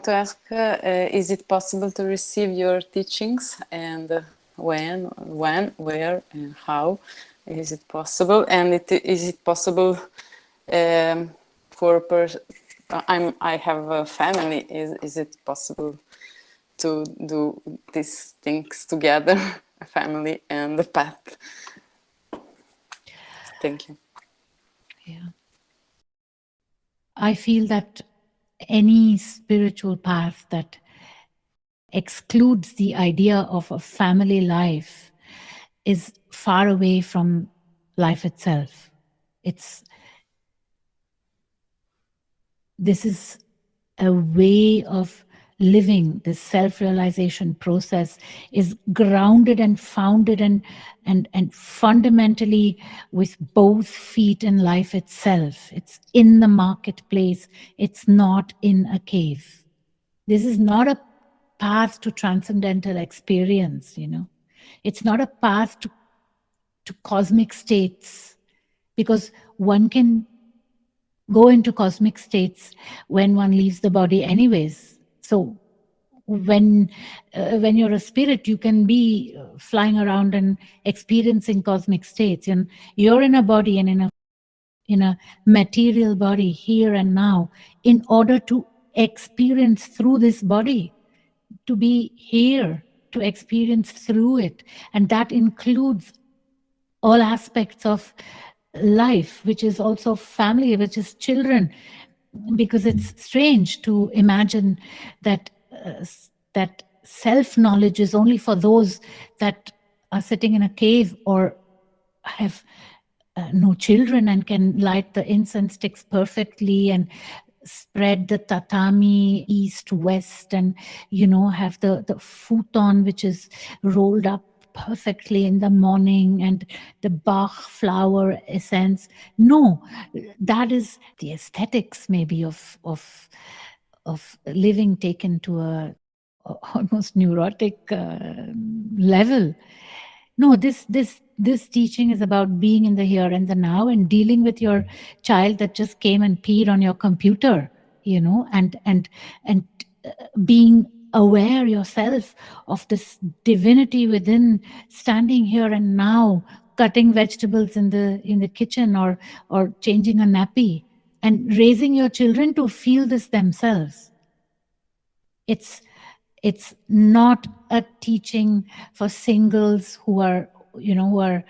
want to ask, uh, is it possible to receive your teachings and uh, when, when, where, and how is it possible? And it, is it possible um, for I'm I have a family. Is is it possible to do these things together, a family and the path? Thank you. Yeah. I feel that any spiritual path that excludes the idea of a family life is far away from life itself. It's this is a way of living this self-realization process is grounded and founded and and and fundamentally with both feet in life itself. It's in the marketplace. It's not in a cave. This is not a path to transcendental experience you know. It's not a path to to cosmic states because one can go into cosmic states when one leaves the body anyways. So when uh, when you're a spirit, you can be uh, flying around and experiencing cosmic states. And you're in a body and in a in a material body here and now in order to experience through this body, to be here, to experience through it. And that includes all aspects of life, which is also family, which is children, because it's strange to imagine that uh, that self-knowledge is only for those that are sitting in a cave or have uh, no children and can light the incense sticks perfectly and spread the tatami east west and you know have the the futon which is rolled up perfectly in the morning and the Bach flower essence. No, that is the aesthetics maybe of, of, of living taken to a, almost neurotic uh, level. No, this, this, this teaching is about being in the here and the now and dealing with your child that just came and peed on your computer, you know, and, and, and uh, being aware yourself of this divinity within standing here and now cutting vegetables in the in the kitchen or or changing a nappy and raising your children to feel this themselves. It's it's not a teaching for singles who are you know who are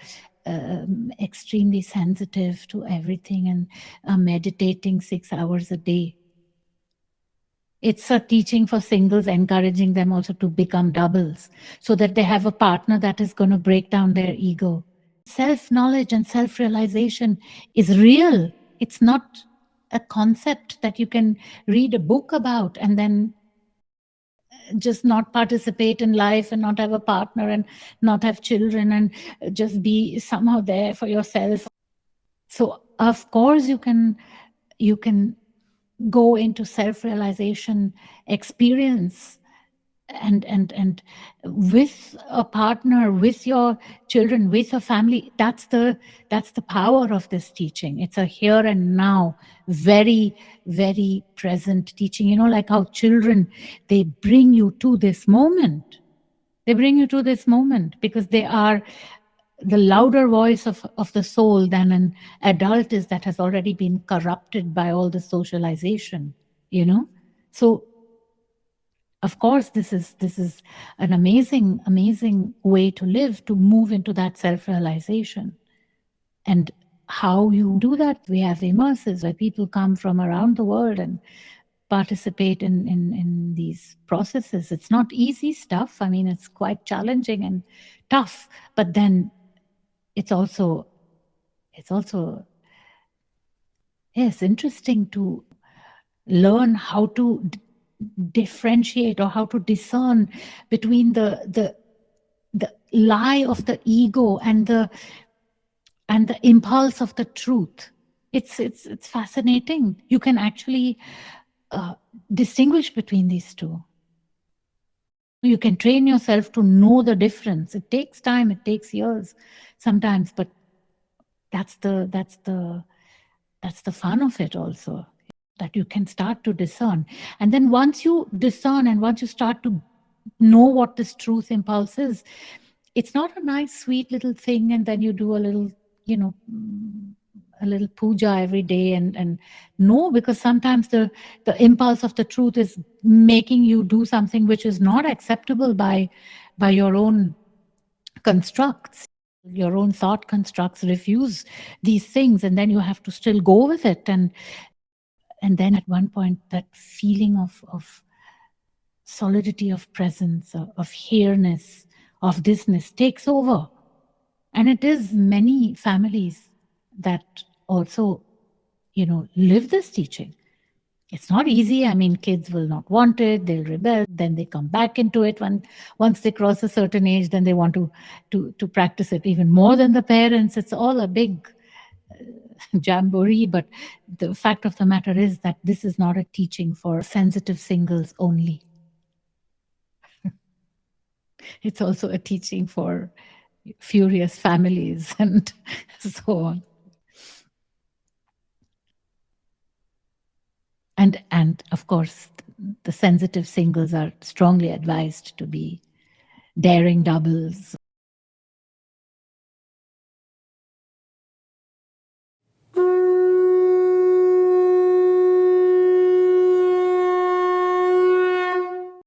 um, extremely sensitive to everything and meditating six hours a day it's a teaching for singles, encouraging them also to become doubles so that they have a partner that is going to break down their ego. Self-knowledge and self-realization is real. It's not a concept that you can read a book about and then uh, just not participate in life and not have a partner and not have children and uh, just be somehow there for yourself. So of course you can you can go into self-realization experience and and and with a partner with your children with a family that's the that's the power of this teaching. It's a here and now very very present teaching. You know like how children they bring you to this moment. They bring you to this moment because they are the louder voice of, of the soul than an adult is that has already been corrupted by all the socialization, you know? So of course, this is this is an amazing, amazing way to live, to move into that self-realization. And how you do that, we have immersives where people come from around the world and participate in, in, in these processes. It's not easy stuff. I mean, it's quite challenging and tough, but then it's also it's also yes interesting to learn how to differentiate or how to discern between the the the lie of the ego and the and the impulse of the truth. It's it's it's fascinating. You can actually uh, distinguish between these two you can train yourself to know the difference it takes time it takes years sometimes but that's the that's the that's the fun of it also that you can start to discern. And then once you discern and once you start to know what this truth impulse is, it's not a nice, sweet little thing, and then you do a little, you know, a little puja every day and and no because sometimes the the impulse of the truth is making you do something which is not acceptable by by your own constructs. Your own thought constructs refuse these things and then you have to still go with it. And and then at one point that feeling of of solidity of presence of, of here-ness of thisness takes over. And it is many families that also you know live this teaching. It's not easy. I mean kids will not want it. They'll rebel. Then they come back into it when once they cross a certain age then they want to to to practice it even more than the parents. It's all a big uh, jamboree. But the fact of the matter is that this is not a teaching for sensitive singles only. It's also a teaching for furious families and so on and and of course the sensitive singles are strongly advised to be daring doubles